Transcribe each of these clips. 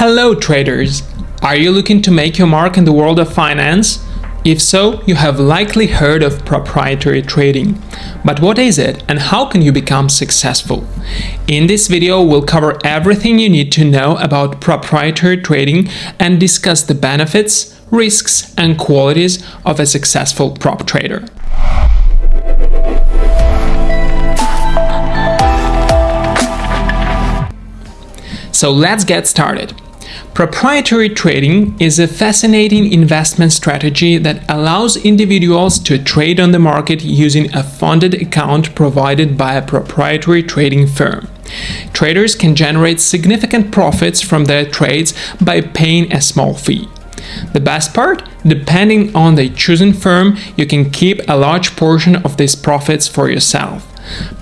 Hello traders! Are you looking to make your mark in the world of finance? If so, you have likely heard of proprietary trading. But what is it and how can you become successful? In this video, we'll cover everything you need to know about proprietary trading and discuss the benefits, risks and qualities of a successful prop trader. So let's get started. Proprietary trading is a fascinating investment strategy that allows individuals to trade on the market using a funded account provided by a proprietary trading firm. Traders can generate significant profits from their trades by paying a small fee. The best part? Depending on the chosen firm, you can keep a large portion of these profits for yourself.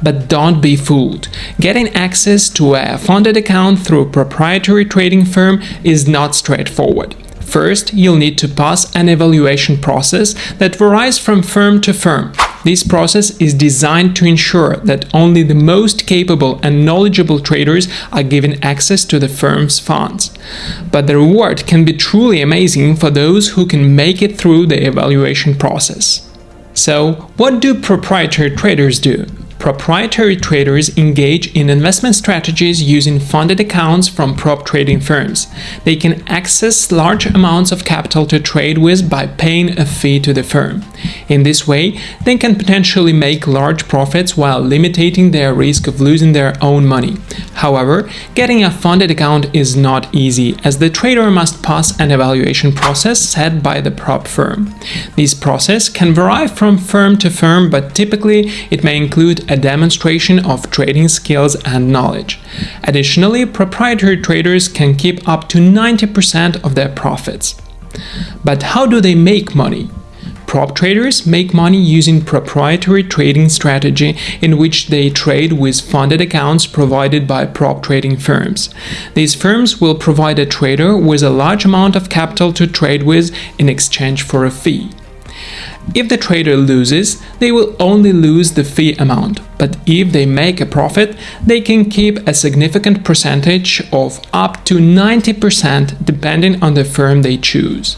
But don't be fooled. Getting access to a funded account through a proprietary trading firm is not straightforward. First, you'll need to pass an evaluation process that varies from firm to firm. This process is designed to ensure that only the most capable and knowledgeable traders are given access to the firm's funds. But the reward can be truly amazing for those who can make it through the evaluation process. So, what do proprietary traders do? Proprietary traders engage in investment strategies using funded accounts from prop trading firms. They can access large amounts of capital to trade with by paying a fee to the firm. In this way, they can potentially make large profits while limiting their risk of losing their own money. However, getting a funded account is not easy, as the trader must pass an evaluation process set by the prop firm. This process can vary from firm to firm, but typically it may include a demonstration of trading skills and knowledge. Additionally, proprietary traders can keep up to 90% of their profits. But how do they make money? Prop traders make money using proprietary trading strategy in which they trade with funded accounts provided by prop trading firms. These firms will provide a trader with a large amount of capital to trade with in exchange for a fee. If the trader loses, they will only lose the fee amount, but if they make a profit, they can keep a significant percentage of up to 90% depending on the firm they choose.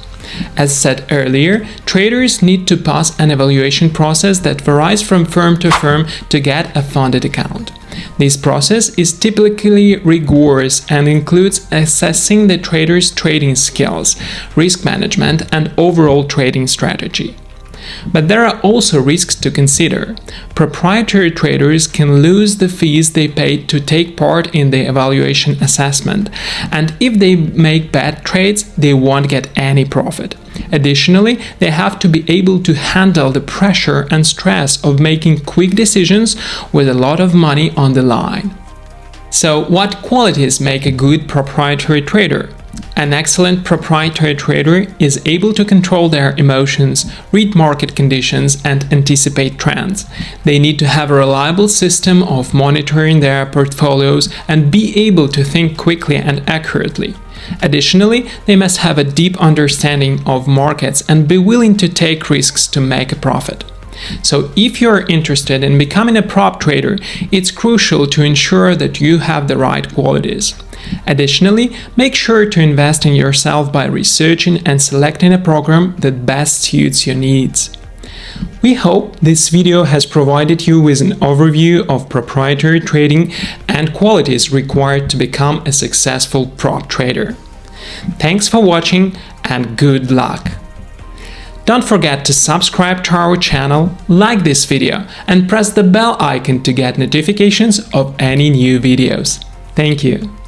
As said earlier, traders need to pass an evaluation process that varies from firm to firm to get a funded account. This process is typically rigorous and includes assessing the trader's trading skills, risk management, and overall trading strategy. But there are also risks to consider. Proprietary traders can lose the fees they paid to take part in the evaluation assessment, and if they make bad trades, they won't get any profit. Additionally, they have to be able to handle the pressure and stress of making quick decisions with a lot of money on the line. So, what qualities make a good proprietary trader? An excellent proprietary trader is able to control their emotions, read market conditions, and anticipate trends. They need to have a reliable system of monitoring their portfolios and be able to think quickly and accurately. Additionally, they must have a deep understanding of markets and be willing to take risks to make a profit. So if you're interested in becoming a prop trader, it's crucial to ensure that you have the right qualities. Additionally, make sure to invest in yourself by researching and selecting a program that best suits your needs. We hope this video has provided you with an overview of proprietary trading and qualities required to become a successful prop trader. Thanks for watching and good luck! Don't forget to subscribe to our channel, like this video and press the bell icon to get notifications of any new videos. Thank you!